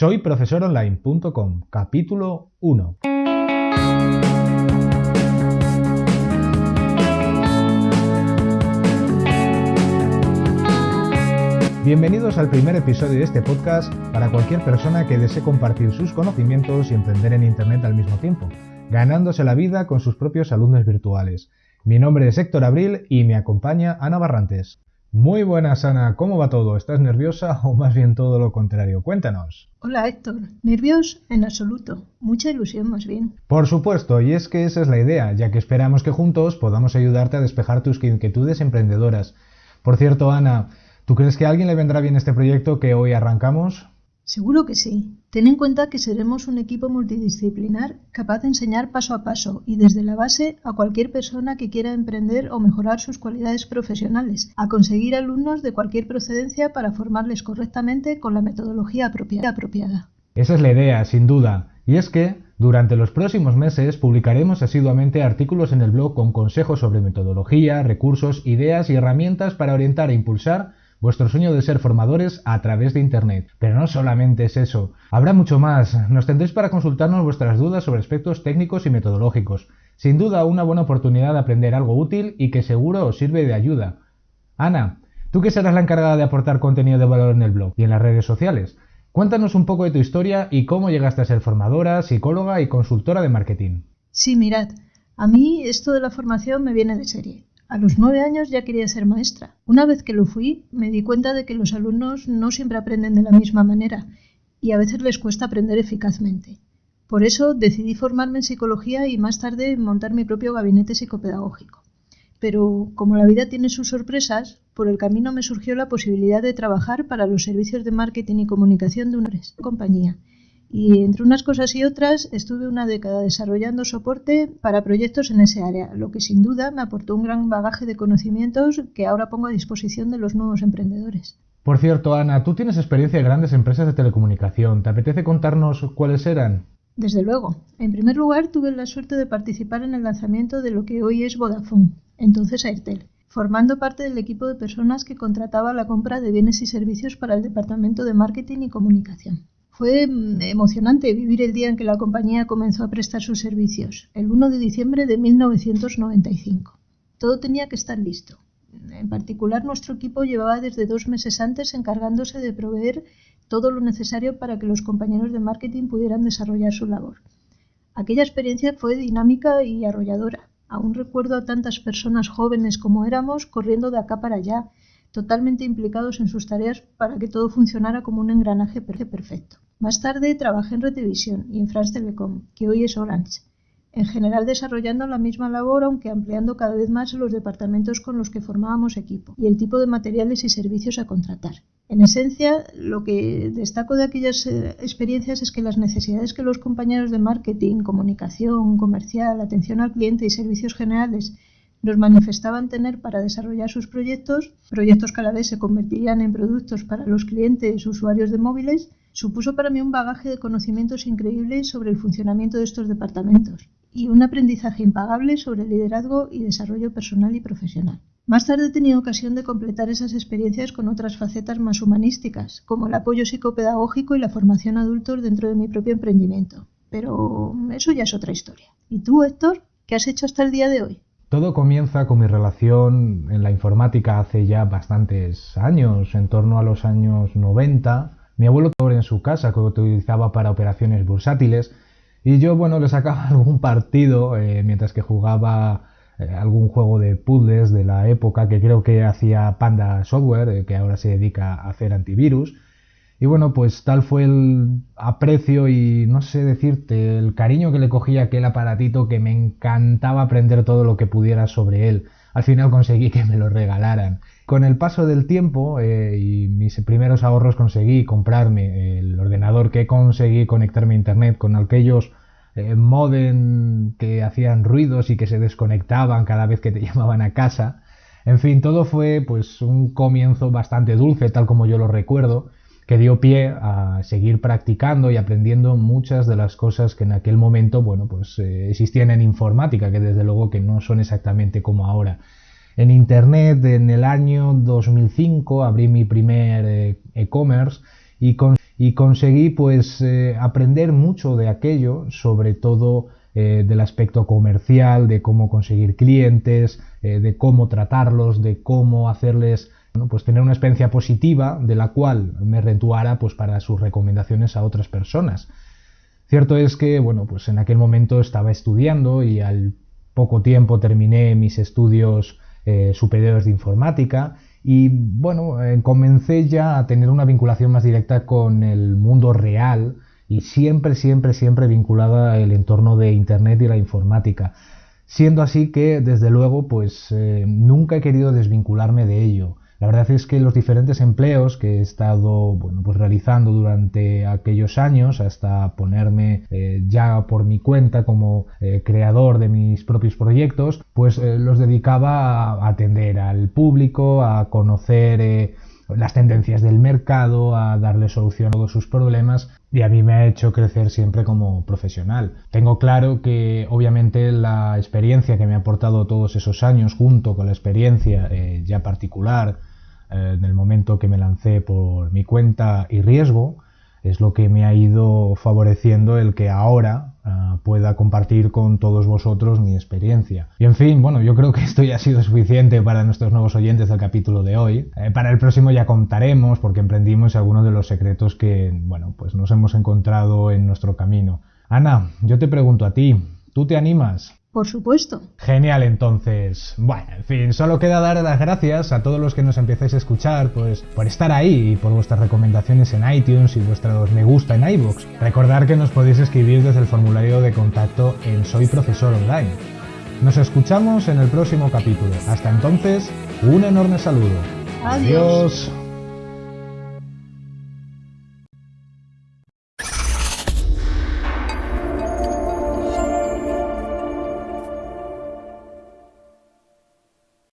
Soy profesoronline.com, capítulo 1. Bienvenidos al primer episodio de este podcast para cualquier persona que desee compartir sus conocimientos y emprender en Internet al mismo tiempo, ganándose la vida con sus propios alumnos virtuales. Mi nombre es Héctor Abril y me acompaña Ana Barrantes. Muy buenas, Ana. ¿Cómo va todo? ¿Estás nerviosa o más bien todo lo contrario? Cuéntanos. Hola, Héctor. ¿Nervios? En absoluto. Mucha ilusión, más bien. Por supuesto, y es que esa es la idea, ya que esperamos que juntos podamos ayudarte a despejar tus inquietudes emprendedoras. Por cierto, Ana, ¿tú crees que a alguien le vendrá bien este proyecto que hoy arrancamos? Seguro que sí. Ten en cuenta que seremos un equipo multidisciplinar capaz de enseñar paso a paso y desde la base a cualquier persona que quiera emprender o mejorar sus cualidades profesionales, a conseguir alumnos de cualquier procedencia para formarles correctamente con la metodología apropiada. Esa es la idea, sin duda. Y es que, durante los próximos meses, publicaremos asiduamente artículos en el blog con consejos sobre metodología, recursos, ideas y herramientas para orientar e impulsar vuestro sueño de ser formadores a través de Internet. Pero no solamente es eso, habrá mucho más. Nos tendréis para consultarnos vuestras dudas sobre aspectos técnicos y metodológicos. Sin duda, una buena oportunidad de aprender algo útil y que seguro os sirve de ayuda. Ana, tú que serás la encargada de aportar contenido de valor en el blog y en las redes sociales. Cuéntanos un poco de tu historia y cómo llegaste a ser formadora, psicóloga y consultora de marketing. Sí, mirad, a mí esto de la formación me viene de serie. A los nueve años ya quería ser maestra. Una vez que lo fui, me di cuenta de que los alumnos no siempre aprenden de la misma manera y a veces les cuesta aprender eficazmente. Por eso decidí formarme en psicología y más tarde montar mi propio gabinete psicopedagógico. Pero como la vida tiene sus sorpresas, por el camino me surgió la posibilidad de trabajar para los servicios de marketing y comunicación de una compañía y entre unas cosas y otras estuve una década desarrollando soporte para proyectos en ese área, lo que sin duda me aportó un gran bagaje de conocimientos que ahora pongo a disposición de los nuevos emprendedores. Por cierto, Ana, tú tienes experiencia en grandes empresas de telecomunicación. ¿Te apetece contarnos cuáles eran? Desde luego. En primer lugar, tuve la suerte de participar en el lanzamiento de lo que hoy es Vodafone, entonces Airtel, formando parte del equipo de personas que contrataba la compra de bienes y servicios para el departamento de marketing y comunicación. Fue mm, emocionante vivir el día en que la compañía comenzó a prestar sus servicios, el 1 de diciembre de 1995. Todo tenía que estar listo. En particular, nuestro equipo llevaba desde dos meses antes encargándose de proveer todo lo necesario para que los compañeros de marketing pudieran desarrollar su labor. Aquella experiencia fue dinámica y arrolladora. Aún recuerdo a tantas personas jóvenes como éramos corriendo de acá para allá, totalmente implicados en sus tareas para que todo funcionara como un engranaje perfecto. Más tarde trabajé en Retevisión y en France Telecom, que hoy es Orange, en general desarrollando la misma labor aunque ampliando cada vez más los departamentos con los que formábamos equipo y el tipo de materiales y servicios a contratar. En esencia, lo que destaco de aquellas eh, experiencias es que las necesidades que los compañeros de marketing, comunicación, comercial, atención al cliente y servicios generales nos manifestaban tener para desarrollar sus proyectos, proyectos que a la vez se convertirían en productos para los clientes usuarios de móviles, supuso para mí un bagaje de conocimientos increíbles sobre el funcionamiento de estos departamentos y un aprendizaje impagable sobre liderazgo y desarrollo personal y profesional. Más tarde he tenido ocasión de completar esas experiencias con otras facetas más humanísticas, como el apoyo psicopedagógico y la formación adultos dentro de mi propio emprendimiento. Pero eso ya es otra historia. ¿Y tú, Héctor? ¿Qué has hecho hasta el día de hoy? Todo comienza con mi relación en la informática hace ya bastantes años, en torno a los años 90. Mi abuelo en su casa que utilizaba para operaciones bursátiles y yo, bueno, le sacaba algún partido eh, mientras que jugaba eh, algún juego de puzzles de la época que creo que hacía Panda Software, eh, que ahora se dedica a hacer antivirus. Y bueno, pues tal fue el aprecio y no sé decirte, el cariño que le cogía aquel aparatito que me encantaba aprender todo lo que pudiera sobre él. Al final conseguí que me lo regalaran. Con el paso del tiempo eh, y mis primeros ahorros conseguí comprarme el ordenador que conseguí conectarme a internet con aquellos eh, modem que hacían ruidos y que se desconectaban cada vez que te llamaban a casa. En fin, todo fue pues un comienzo bastante dulce, tal como yo lo recuerdo que dio pie a seguir practicando y aprendiendo muchas de las cosas que en aquel momento, bueno, pues eh, existían en informática, que desde luego que no son exactamente como ahora. En Internet, en el año 2005, abrí mi primer eh, e-commerce y, y conseguí pues eh, aprender mucho de aquello, sobre todo del aspecto comercial, de cómo conseguir clientes, de cómo tratarlos, de cómo hacerles pues tener una experiencia positiva de la cual me retuara pues para sus recomendaciones a otras personas. Cierto es que bueno, pues en aquel momento estaba estudiando y al poco tiempo terminé mis estudios superiores de informática y bueno, eh, comencé ya a tener una vinculación más directa con el mundo real y siempre, siempre, siempre vinculada al entorno de Internet y la informática. Siendo así que, desde luego, pues eh, nunca he querido desvincularme de ello. La verdad es que los diferentes empleos que he estado bueno, pues realizando durante aquellos años, hasta ponerme eh, ya por mi cuenta como eh, creador de mis propios proyectos, pues eh, los dedicaba a atender al público, a conocer las tendencias del mercado, a darle solución a todos sus problemas y a mí me ha hecho crecer siempre como profesional. Tengo claro que obviamente la experiencia que me ha aportado todos esos años junto con la experiencia ya particular eh, en el momento que me lancé por mi cuenta y riesgo, es lo que me ha ido favoreciendo el que ahora ah, pueda compartir con todos vosotros mi experiencia. Y en fin, bueno, yo creo que esto ya ha sido suficiente para nuestros nuevos oyentes del capítulo de hoy. Eh, para el próximo ya contaremos porque emprendimos algunos de los secretos que, bueno, pues nos hemos encontrado en nuestro camino. Ana, yo te pregunto a ti, ¿tú te animas? Por supuesto. Genial, entonces. Bueno, en fin, solo queda dar las gracias a todos los que nos empiecéis a escuchar, pues por estar ahí y por vuestras recomendaciones en iTunes y vuestros me gusta en iBox. Recordar que nos podéis escribir desde el formulario de contacto en Soy Profesor Online. Nos escuchamos en el próximo capítulo. Hasta entonces, un enorme saludo. Adiós.